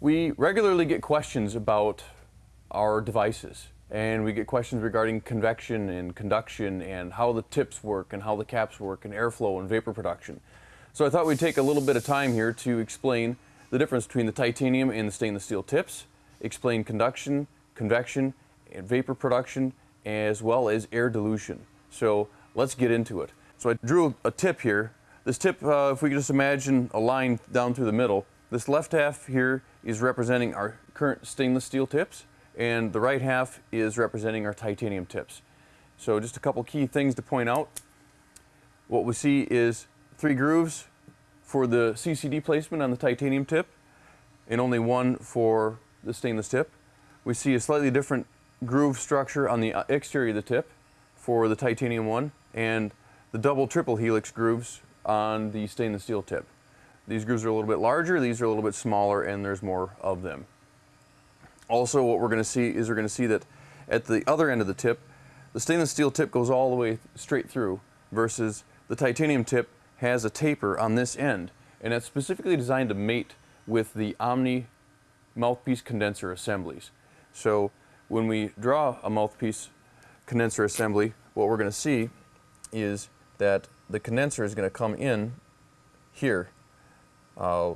We regularly get questions about our devices and we get questions regarding convection and conduction and how the tips work and how the caps work and airflow and vapor production. So I thought we'd take a little bit of time here to explain the difference between the titanium and the stainless steel tips, explain conduction, convection, and vapor production, as well as air dilution. So let's get into it. So I drew a tip here. This tip, uh, if we could just imagine a line down through the middle, this left half here is representing our current stainless steel tips, and the right half is representing our titanium tips. So just a couple key things to point out. What we see is three grooves for the CCD placement on the titanium tip and only one for the stainless tip. We see a slightly different groove structure on the uh, exterior of the tip for the titanium one and the double triple helix grooves on the stainless steel tip. These grooves are a little bit larger, these are a little bit smaller, and there's more of them. Also, what we're going to see is we're going to see that at the other end of the tip, the stainless steel tip goes all the way straight through versus the titanium tip has a taper on this end, and it's specifically designed to mate with the Omni mouthpiece condenser assemblies. So when we draw a mouthpiece condenser assembly, what we're going to see is that the condenser is going to come in here. Uh,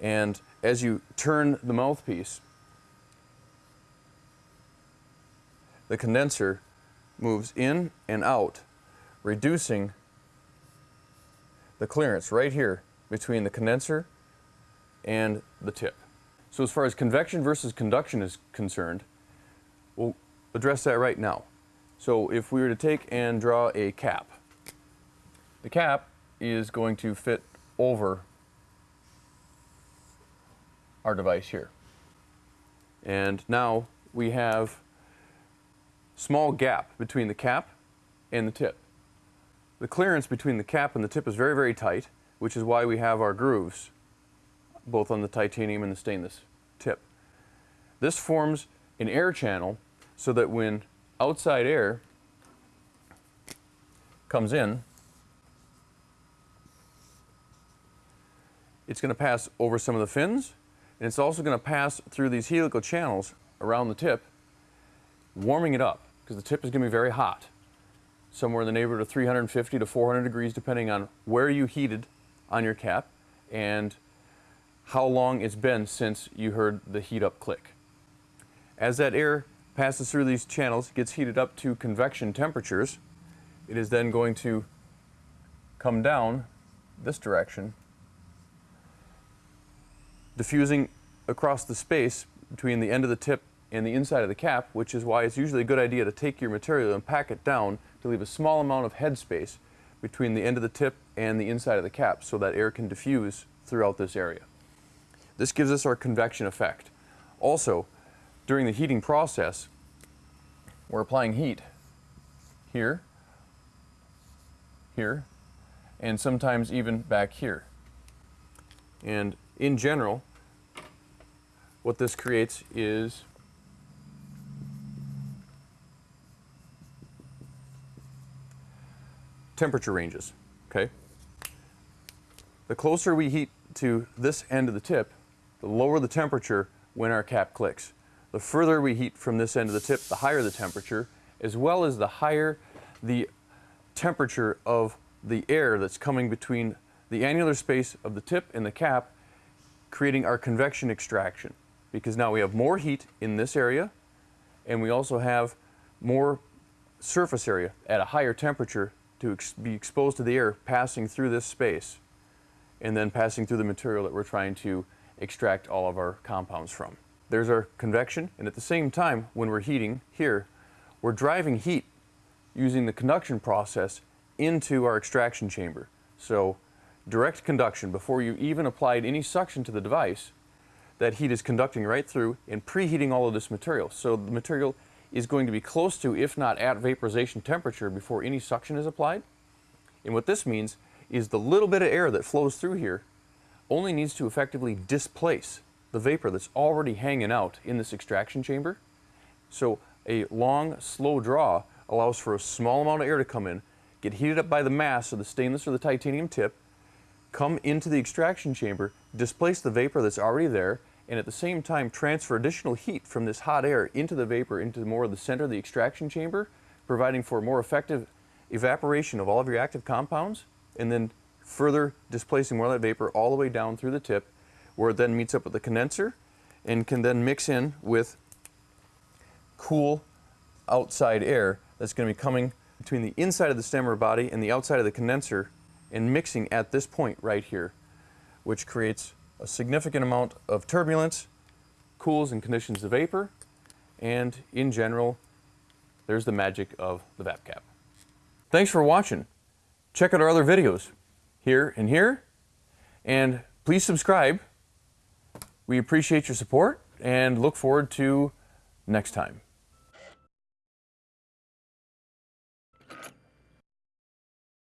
and as you turn the mouthpiece, the condenser moves in and out, reducing the clearance right here between the condenser and the tip. So as far as convection versus conduction is concerned, we'll address that right now. So if we were to take and draw a cap, the cap is going to fit over our device here. And now we have small gap between the cap and the tip. The clearance between the cap and the tip is very, very tight, which is why we have our grooves, both on the titanium and the stainless tip. This forms an air channel so that when outside air comes in, it's going to pass over some of the fins and it's also going to pass through these helical channels around the tip, warming it up because the tip is going to be very hot, somewhere in the neighborhood of 350 to 400 degrees depending on where you heated on your cap and how long it's been since you heard the heat up click. As that air passes through these channels, gets heated up to convection temperatures, it is then going to come down this direction diffusing across the space between the end of the tip and the inside of the cap, which is why it's usually a good idea to take your material and pack it down to leave a small amount of head space between the end of the tip and the inside of the cap so that air can diffuse throughout this area. This gives us our convection effect. Also, during the heating process, we're applying heat here, here, and sometimes even back here. And in general, what this creates is temperature ranges, okay? The closer we heat to this end of the tip, the lower the temperature when our cap clicks. The further we heat from this end of the tip, the higher the temperature, as well as the higher the temperature of the air that's coming between the annular space of the tip and the cap creating our convection extraction because now we have more heat in this area and we also have more surface area at a higher temperature to ex be exposed to the air passing through this space and then passing through the material that we're trying to extract all of our compounds from. There's our convection and at the same time when we're heating here we're driving heat using the conduction process into our extraction chamber. So direct conduction before you even applied any suction to the device, that heat is conducting right through and preheating all of this material. So the material is going to be close to, if not at vaporization temperature before any suction is applied. And what this means is the little bit of air that flows through here only needs to effectively displace the vapor that's already hanging out in this extraction chamber. So a long, slow draw allows for a small amount of air to come in, get heated up by the mass of the stainless or the titanium tip, come into the extraction chamber, displace the vapor that's already there, and at the same time transfer additional heat from this hot air into the vapor into more of the center of the extraction chamber, providing for more effective evaporation of all of your active compounds, and then further displacing more of that vapor all the way down through the tip, where it then meets up with the condenser and can then mix in with cool outside air that's going to be coming between the inside of the stemmer body and the outside of the condenser and mixing at this point right here, which creates a significant amount of turbulence, cools and conditions the vapor, and in general, there's the magic of the VapCap. Thanks for watching. Check out our other videos here and here, and please subscribe. We appreciate your support and look forward to next time.